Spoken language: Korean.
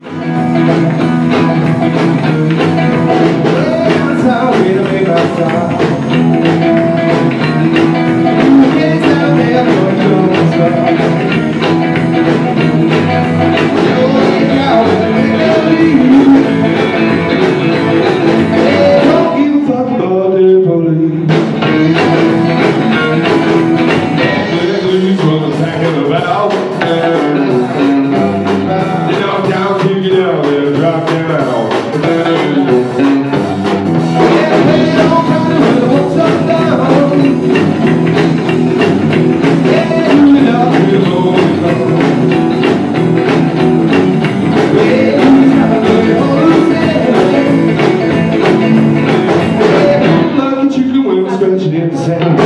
That's how we do it outside. dizer